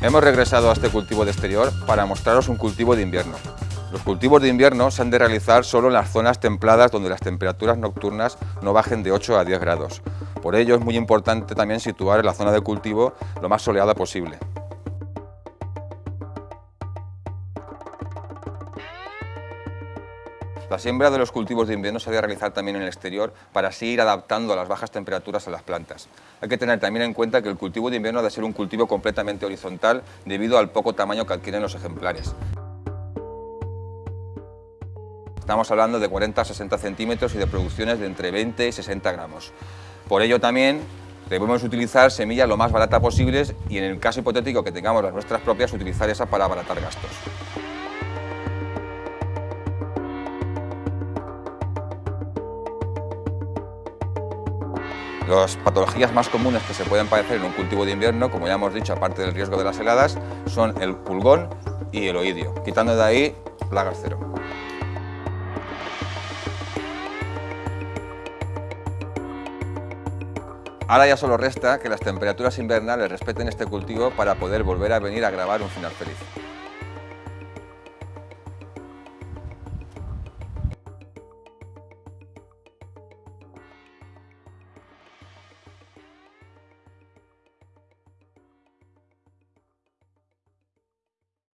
Hemos regresado a este cultivo de exterior para mostraros un cultivo de invierno. Los cultivos de invierno se han de realizar solo en las zonas templadas donde las temperaturas nocturnas no bajen de 8 a 10 grados. Por ello es muy importante también situar la zona de cultivo lo más soleada posible. La siembra de los cultivos de invierno se debe realizar también en el exterior para así ir adaptando a las bajas temperaturas a las plantas. Hay que tener también en cuenta que el cultivo de invierno debe ser un cultivo completamente horizontal debido al poco tamaño que adquieren los ejemplares. Estamos hablando de 40 a 60 centímetros y de producciones de entre 20 y 60 gramos. Por ello también debemos utilizar semillas lo más baratas posibles y en el caso hipotético que tengamos las nuestras propias, utilizar esa para abaratar gastos. Las patologías más comunes que se pueden padecer en un cultivo de invierno, como ya hemos dicho, aparte del riesgo de las heladas, son el pulgón y el oidio, quitando de ahí plagas cero. Ahora ya solo resta que las temperaturas invernales respeten este cultivo para poder volver a venir a grabar un final feliz.